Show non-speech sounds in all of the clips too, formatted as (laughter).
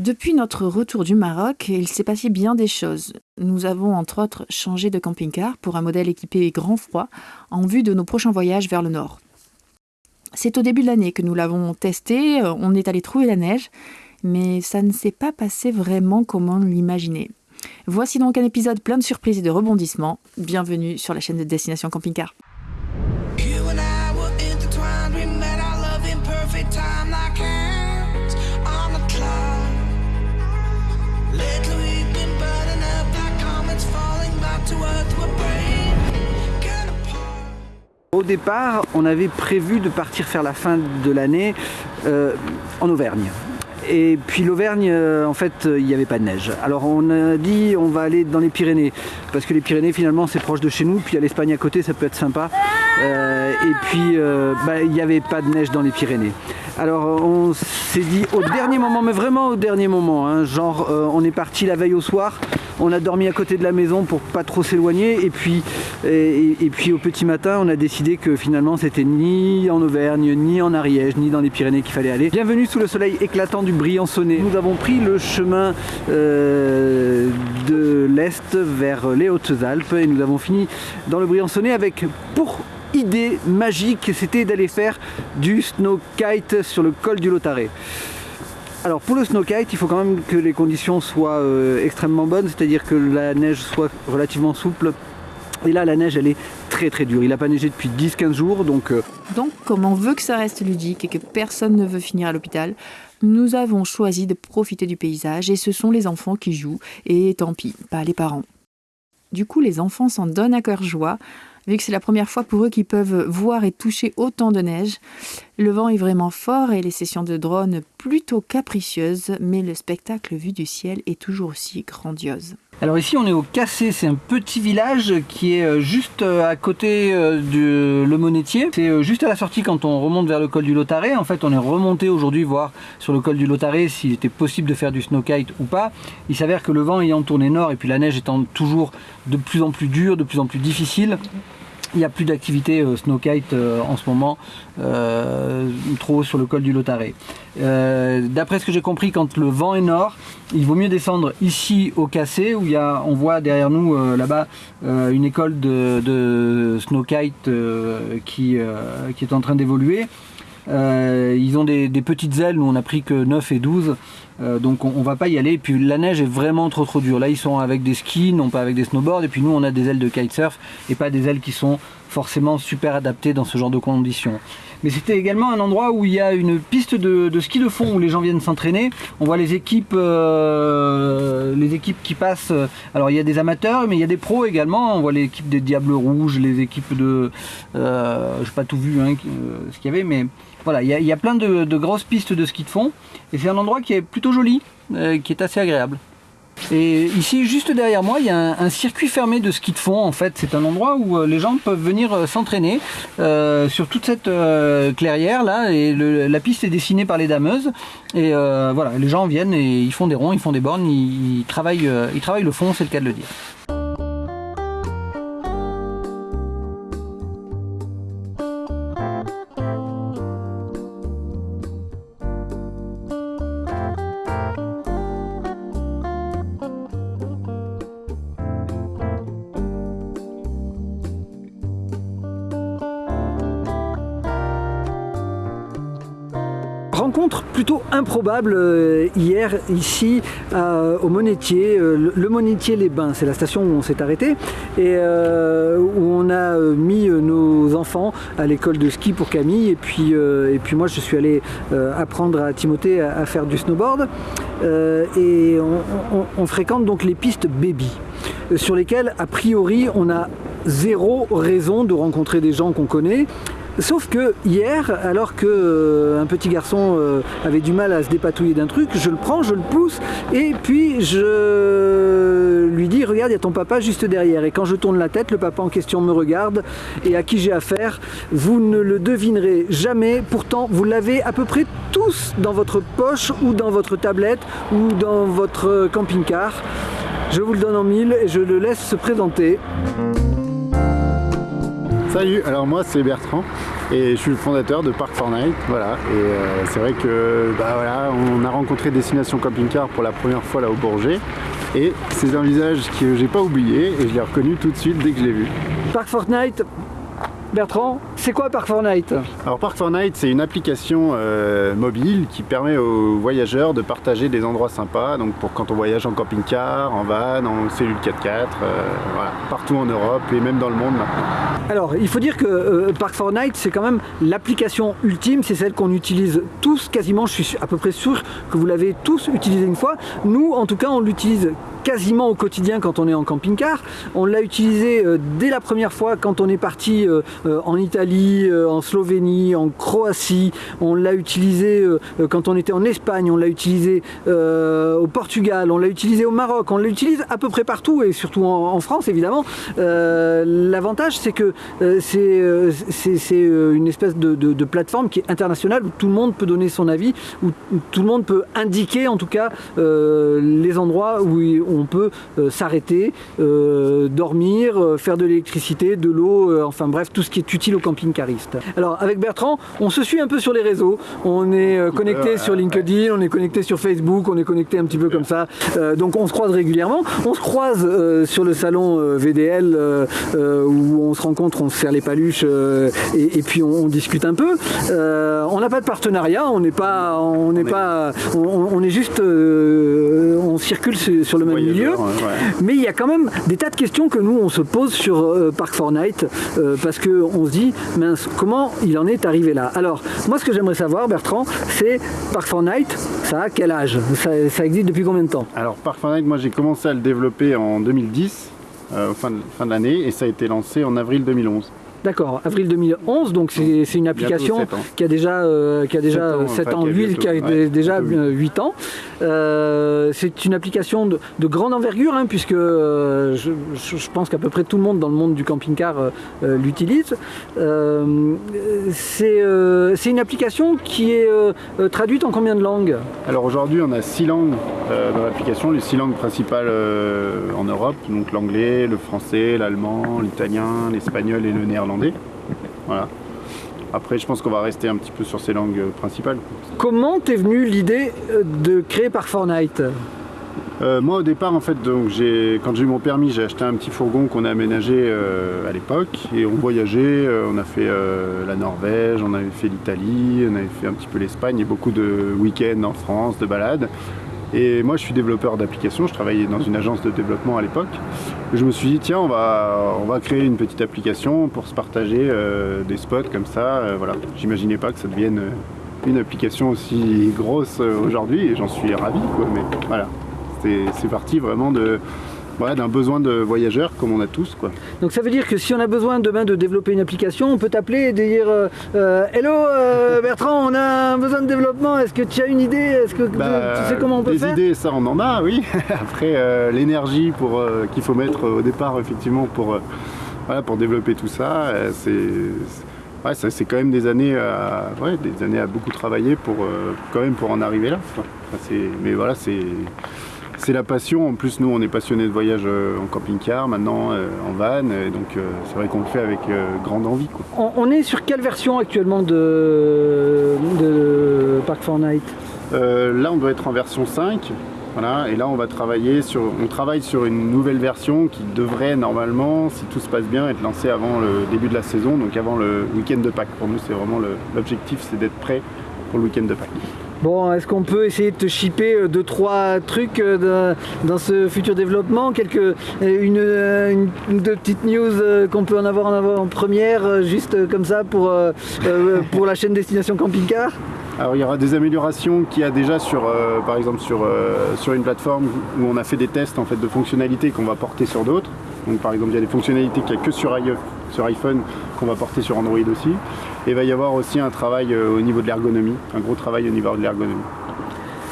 Depuis notre retour du Maroc, il s'est passé bien des choses. Nous avons entre autres changé de camping-car pour un modèle équipé grand froid en vue de nos prochains voyages vers le nord. C'est au début de l'année que nous l'avons testé, on est allé trouver la neige, mais ça ne s'est pas passé vraiment comme on l'imaginait. Voici donc un épisode plein de surprises et de rebondissements. Bienvenue sur la chaîne de Destination Camping Au départ, on avait prévu de partir faire la fin de l'année euh, en Auvergne. Et puis l'Auvergne, euh, en fait, il n'y avait pas de neige. Alors on a dit on va aller dans les Pyrénées, parce que les Pyrénées finalement c'est proche de chez nous, puis a l'Espagne à côté, ça peut être sympa. Euh, et puis bah, il n'y avait pas de neige dans les Pyrénées. Alors on s'est dit au dernier moment, mais vraiment au dernier moment, hein, genre on est parti la veille au soir, on a dormi à côté de la maison pour pas trop s'éloigner et puis, et, puis au petit matin on a décidé que finalement c'était ni en Auvergne, ni en Ariège, ni dans les Pyrénées qu'il fallait aller. Bienvenue sous le soleil éclatant du Briançonnet. Nous avons pris le chemin euh, de l'Est vers les Hautes-Alpes et nous avons fini dans le Briançonnet avec pour idée magique, c'était d'aller faire du snow kite sur le col du Lotaré. Alors pour le snowkite, il faut quand même que les conditions soient euh, extrêmement bonnes, c'est-à-dire que la neige soit relativement souple. Et là, la neige, elle est très très dure. Il n'a pas neigé depuis 10-15 jours, donc... Euh, donc, comme on veut que ça reste ludique et que personne ne veut finir à l'hôpital, nous avons choisi de profiter du paysage et ce sont les enfants qui jouent, et tant pis, pas les parents. Du coup, les enfants s'en donnent à cœur joie, vu que c'est la première fois pour eux qu'ils peuvent voir et toucher autant de neige. Le vent est vraiment fort et les sessions de drone plutôt capricieuses, mais le spectacle vu du ciel est toujours aussi grandiose. Alors ici on est au Cassé, c'est un petit village qui est euh, juste euh, à côté euh, de Le Monétier. C'est juste à la sortie quand on remonte vers le col du Lotaré. En fait on est remonté aujourd'hui voir sur le col du Lotaré s'il était possible de faire du snowkite ou pas. Il s'avère que le vent ayant tourné nord et puis la neige étant toujours de plus en plus dure, de plus en plus difficile, il n'y a plus d'activité euh, snowkite euh, en ce moment, euh, trop sur le col du Lotaré. D'après ce que j'ai compris, quand le vent est nord, il vaut mieux descendre ici au Cassé, où on voit derrière nous là-bas une école de, de snowkite qui, est en train d'évoluer. Ils ont des, petites ailes, nous on a pris que 9 et 12, euh, donc on, va pas y aller. Et puis la neige est vraiment trop trop dure. Là ils sont avec des skis, non pas avec des snowboards, et puis nous on a des ailes de kitesurf et pas des ailes qui sont forcément super adaptées dans ce genre de conditions. Mais c'était également un endroit où il y a une piste de, ski de fond où les gens viennent s'entraîner. On voit les équipes, euh, les équipes qui passent. Alors il y a des amateurs, mais il y a des pros également. On voit l'équipe des Diables Rouges, les équipes de, euh, je n'ai pas tout vu hein, ce qu'il y avait, mais voilà, il y, a, plein de, grosses pistes de ski de fond. Et c'est un endroit qui est plutôt joli, euh, qui est assez agréable. Et ici, juste derrière moi, il y a un, circuit fermé de ski de fond. En fait, c'est un endroit où euh, les gens peuvent venir euh, s'entraîner sur toute cette clairière là. Et la piste est dessinée par les dameuses. Et voilà, les gens viennent et ils font des ronds, ils font des bornes, ils travaillent, ils travaillent le fond, c'est le cas de le dire. Improbable euh, hier ici au Monétier, euh, le Monétier les Bains, c'est la station où on s'est arrêté et euh, où on a mis nos enfants à l'école de ski pour Camille et puis, et puis moi je suis allé apprendre à Timothée à, faire du snowboard et on, fréquente donc les pistes baby sur lesquelles a priori on a zéro raison de rencontrer des gens qu'on connaît Sauf que hier, alors que euh, un petit garçon euh, avait du mal à se dépatouiller d'un truc, je le prends, je le pousse, et puis je lui dis regarde, il y a ton papa juste derrière. Et quand je tourne la tête, le papa en question me regarde, et à qui j'ai affaire, vous ne le devinerez jamais. Pourtant, vous l'avez à peu près tous dans votre poche, ou dans votre tablette, ou dans votre camping-car. Je vous le donne en mille et je le laisse se présenter. Salut, alors moi c'est Bertrand. et je suis le fondateur de Park Fortnite. Voilà. Et euh, c'est vrai que bah, voilà, on a rencontré Destination Camping Car pour la première fois là au Bourget. Et c'est un visage que j'ai pas oublié et je l'ai reconnu tout de suite dès que je l'ai vu. Park Fortnite, Bertrand, c'est quoi Park Fortnite Alors Park Fortnite, c'est une application euh, mobile qui permet aux voyageurs de partager des endroits sympas. Donc pour quand on voyage en camping-car, en van, en cellule 4x4, euh, voilà, partout en Europe et même dans le monde maintenant. Alors il faut dire que euh, Park Fortnite, c'est quand même l'application ultime, c'est celle qu'on utilise tous quasiment. Je suis à peu près sûr que vous l'avez tous utilisé une fois. Nous, en tout cas, on l'utilise quasiment au quotidien quand on est en camping-car. On l'a utilisé dès la première fois quand on est parti en Italie, euh, en Slovénie, en Croatie, on l'a utilisé euh, quand on était en Espagne, on l'a utilisé au Portugal, on l'a utilisé au Maroc, on l'utilise à peu près partout et surtout en, France évidemment. L'avantage c'est que c'est une espèce de, plateforme qui est internationale où tout le monde peut donner son avis, où tout le monde peut indiquer en tout cas les endroits où on peut s'arrêter, dormir, faire de l'électricité, de l'eau, enfin bref, tout ce qui est utile au camping-cariste. Alors avec Bertrand, on se suit un peu sur les réseaux. On est euh, connecté sur LinkedIn, on est connecté sur Facebook, on est connecté un petit peu comme ça. Euh, donc on se croise régulièrement. On se croise euh, sur le salon VDL où on se rencontre, on se serre les paluches et, puis on, discute un peu. on n'a pas de partenariat, on n'est pas, on n'est pas, on, est juste, on circule sur le même milieu. Mais il y a quand même des tas de questions que nous on se pose sur Park Fortnite parce que on se dit, comment il en est arrivé là Alors, moi ce que j'aimerais savoir, Bertrand, c'est Park Fortnite, ça a quel âge ça, existe depuis combien de temps Alors Park Fortnite, moi j'ai commencé à le développer en 2010, euh, fin de l'année, et ça a été lancé en avril 2011. D'accord, avril 2011, donc c'est une application qui a déjà, euh, qui a déjà 7 ans, 8, qui a déjà 8 ans. Euh, c'est une application de, grande envergure, hein, puisque euh, je, pense qu'à peu près tout le monde dans le monde du camping-car l'utilise. c'est une application qui est traduite en combien de langues? Alors aujourd'hui, on a 6 langues dans l'application, les 6 langues principales en Europe, donc l'anglais, le français, l'allemand, l'italien, l'espagnol et le néerlandais. Voilà. Après, je pense qu'on va rester un petit peu sur ces langues euh, principales. Comment t'es venue l'idée euh, de créer par Fortnite? Euh, moi au départ en fait donc quand j'ai eu mon permis j'ai acheté un petit fourgon qu'on a aménagé à l'époque et on voyageait, on a fait la Norvège, on avait fait l'Italie, on avait fait un petit peu l'Espagne et beaucoup de week-ends en France, de balades. Et moi, je suis développeur d'applications, je travaillais dans une agence de développement à l'époque. Je me suis dit, tiens, on va, on va créer une petite application pour se partager euh, des spots comme ça. Euh, voilà. J'imaginais pas que ça devienne euh, une application aussi grosse aujourd'hui et j'en suis ravi. Mais voilà, c'est parti vraiment de, d'un besoin de voyageurs comme on a tous. Quoi. Donc ça veut dire que si on a besoin demain de développer une application, on peut t'appeler et dire euh, euh, Hello euh, Bertrand, on a un besoin de développement, est-ce que tu as une idée Est-ce que tu bah, sais comment on peut faire? Des idées, ça on en a, oui. (laughs) Après, l'énergie pour qu'il faut mettre au départ, effectivement, pour, voilà, pour développer tout ça, c'est... Ouais, c'est quand même des années, à, ouais, des années à beaucoup travailler pour quand même pour en arriver là. mais voilà, c'est c'est la passion. En plus, nous, on est passionnés de voyage euh, en camping-car, maintenant euh, en van. Et donc, euh, c'est vrai qu'on le fait avec grande envie. On, est sur quelle version actuellement de, de Park Fortnite? Là, on doit être en version 5. Voilà, et là on va travailler sur, on travaille sur une nouvelle version qui devrait normalement, si tout se passe bien, être lancée avant le début de la saison, donc avant le week-end de Pâques. Pour nous, c'est vraiment l'objectif, c'est d'être prêt pour le week-end de Pâques. Bon, est-ce qu'on peut essayer de te shipper 2-3 trucs euh, dans ce futur développement? Quelques, euh, une, une, deux petites news euh, qu'on peut en avoir en, première, juste comme ça pour, pour la chaîne Destination Camping Car alors il y aura des améliorations qu'il y a déjà sur, par exemple sur, sur une plateforme où on a fait des tests en fait, de fonctionnalités qu'on va porter sur d'autres. Donc par exemple il y a des fonctionnalités qu'il n'y a que sur iPhone qu'on va porter sur Android aussi. Et il va y avoir aussi un travail euh, au niveau de l'ergonomie, un gros travail au niveau de l'ergonomie.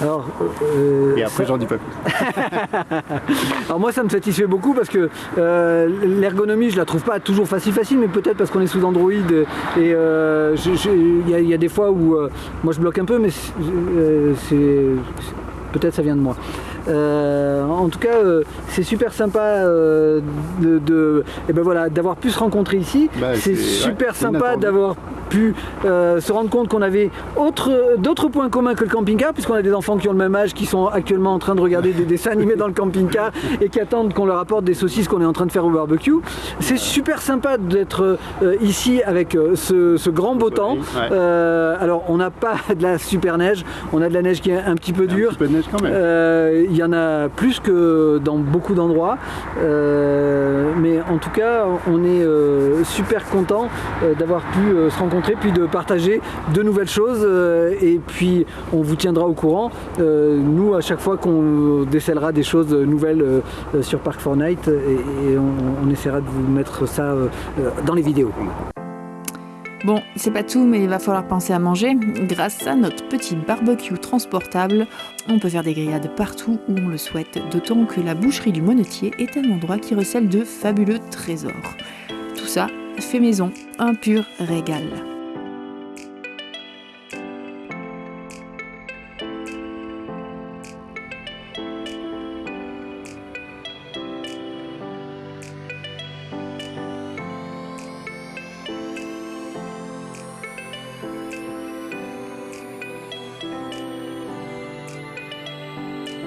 Alors, euh, et après, j'en dis pas plus. (laughs) Alors moi, ça me satisfait beaucoup parce que euh, l'ergonomie, je la trouve pas toujours facile facile, mais peut-être parce qu'on est sous Android et il y, a des fois où moi je bloque un peu, mais c'est peut-être ça vient de moi. Euh, en tout cas, euh, c'est super sympa euh, de, et ben voilà, d'avoir pu se rencontrer ici. Bah, c'est super sympa d'avoir pu euh, se rendre compte qu'on avait d'autres points communs que le camping-car, puisqu'on a des enfants qui ont le même âge, qui sont actuellement en train de regarder des dessins (laughs) animés dans le camping-car et qui attendent qu'on leur apporte des saucisses qu'on est en train de faire au barbecue. C'est super sympa d'être euh, ici avec euh, ce, grand beau temps. alors on n'a pas (laughs) de la super neige, on a de la neige qui est un petit peu dure. Il y en a plus que dans beaucoup d'endroits. mais en tout cas, on est super content d'avoir pu se rencontrer, puis de partager de nouvelles choses. et puis on vous tiendra au courant. nous, à chaque fois qu'on décèlera des choses nouvelles sur Park Fortnite et, on, essaiera de vous mettre ça dans les vidéos. Bon, c'est pas tout, mais il va falloir penser à manger. Grâce à notre petit barbecue transportable, on peut faire des grillades partout où on le souhaite, d'autant que la boucherie du Monetier est un endroit qui recèle de fabuleux trésors. Tout ça fait maison, un pur régal.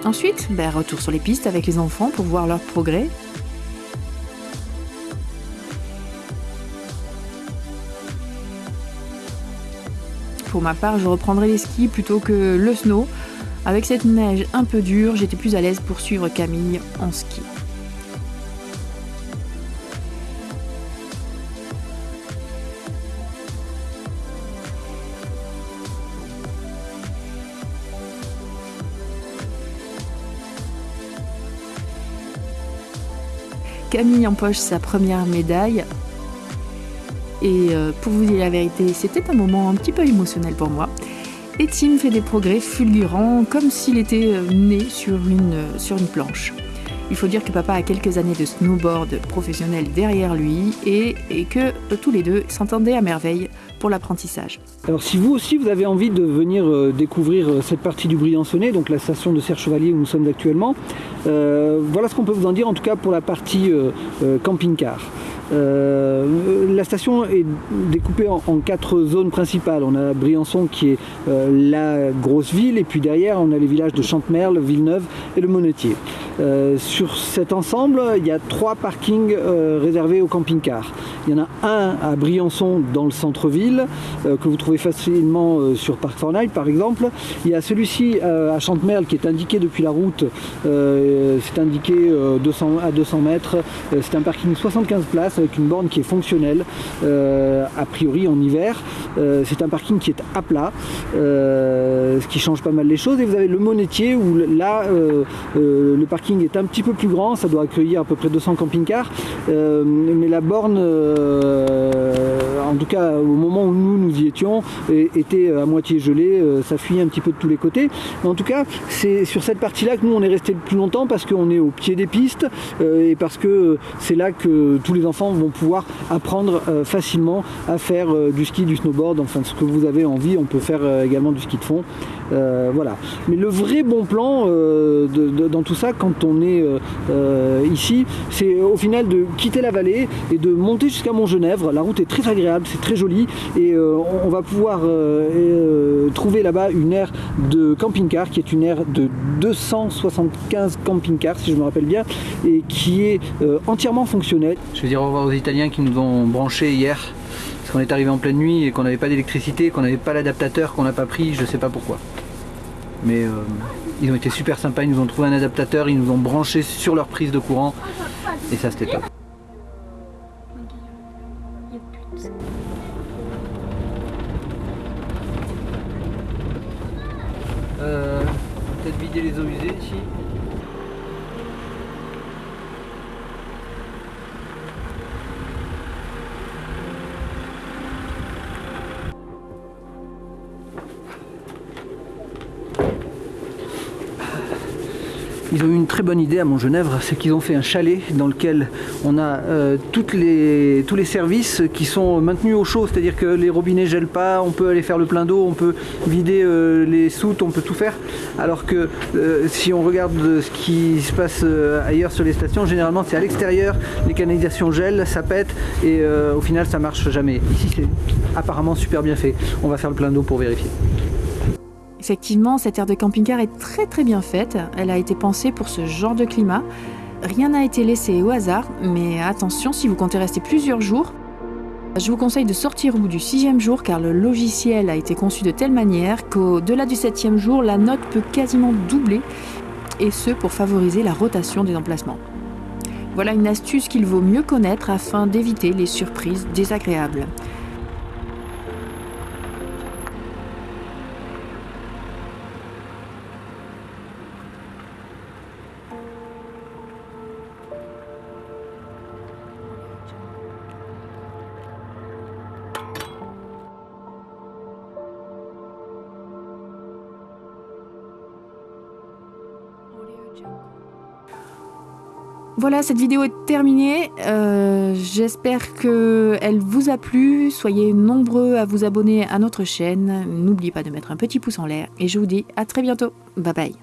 Ensuite, ben, retour sur les pistes avec les enfants pour voir leur progrès. Pour ma part, je reprendrai les skis plutôt que le snow. Avec cette neige un peu dure, j'étais plus à l'aise pour suivre Camille en ski. Camille empoche sa première médaille. Et euh, pour vous dire la vérité, c'était un moment un petit peu émotionnel pour moi. Et Tim fait des progrès fulgurants, comme s'il était euh, né sur une, euh, sur une planche. Il faut dire que papa a quelques années de snowboard professionnel derrière lui et, que tous les deux s'entendaient à merveille pour l'apprentissage. Alors si vous aussi vous avez envie de venir découvrir cette partie du Briançonnet, donc la station de Serre Chevalier où nous sommes actuellement, voilà ce qu'on peut vous en dire en tout cas pour la partie euh, euh, la station est découpée en, quatre zones principales. On a Briançon qui est la grosse ville et puis derrière on a les villages de Chantemerle, Villeneuve et le Monetier. sur cet ensemble, il y a trois parkings réservés aux camping-cars. Il y en a un à Briançon dans le centre-ville que vous trouvez facilement sur Parc Fortnite par exemple. Il y a celui-ci à Chantemerle qui est indiqué depuis la route euh, c'est indiqué 200, euh, à 200 mètres. Euh, c'est un parking 75 places avec une borne qui est fonctionnelle, a priori en hiver. c'est un parking qui est à plat, ce qui change pas mal les choses. Et vous avez le Monetier où là, le parking est un petit peu plus grand, ça doit accueillir à peu près 200 camping-cars. mais la borne, en tout cas au moment où nous nous y étions, était à moitié gelée, ça fuyait un petit peu de tous les côtés. En tout cas, c'est sur cette partie-là que nous on est resté le plus longtemps parce qu'on est au pied des pistes euh, et parce que c'est là que tous les enfants vont pouvoir apprendre euh, facilement à faire euh, du ski, du snowboard, enfin ce que vous avez envie, on peut faire également du ski de fond. Voilà. Mais le vrai bon plan dans tout ça, quand on est ici, c'est au final de quitter la vallée et de monter jusqu'à Montgenèvre. La route est très agréable, c'est très joli et on, va pouvoir trouver là-bas une aire de camping-car qui est une aire de 275 camping-car, si je me rappelle bien, et qui est euh, entièrement fonctionnel. Je vais dire au revoir aux Italiens qui nous ont branchés hier, parce qu'on est arrivé en pleine nuit et qu'on n'avait pas d'électricité, qu'on n'avait pas l'adaptateur, qu'on n'a pas pris, je ne sais pas pourquoi. Mais euh, ils ont été super sympas, ils nous ont trouvé un adaptateur, ils nous ont branché sur leur prise de courant, et ça c'était top. Euh, peut-être vider les eaux usées ici. Ils ont eu une très bonne idée à Montgenèvre, c'est qu'ils ont fait un chalet dans lequel on a euh, les, tous les services qui sont maintenus au chaud, c'est-à-dire que les robinets gèlent pas, on peut aller faire le plein d'eau, on peut vider euh, les soutes, on peut tout faire. Alors que euh, si on regarde ce qui se passe ailleurs sur les stations, généralement c'est à l'extérieur, les canalisations gèlent, ça pète et au final ça marche jamais. Ici c'est apparemment super bien fait. On va faire le plein d'eau pour vérifier. Effectivement, cette aire de camping-car est très très bien faite. Elle a été pensée pour ce genre de climat. Rien n'a été laissé au hasard, mais attention, si vous comptez rester plusieurs jours, je vous conseille de sortir au bout du sixième jour car le logiciel a été conçu de telle manière qu'au-delà du septième jour, la note peut quasiment doubler, et ce pour favoriser la rotation des emplacements. Voilà une astuce qu'il vaut mieux connaître afin d'éviter les surprises désagréables. Voilà, cette vidéo est terminée. Euh, J'espère qu'elle vous a plu. Soyez nombreux à vous abonner à notre chaîne. N'oubliez pas de mettre un petit pouce en l'air. Et je vous dis à très bientôt. Bye bye.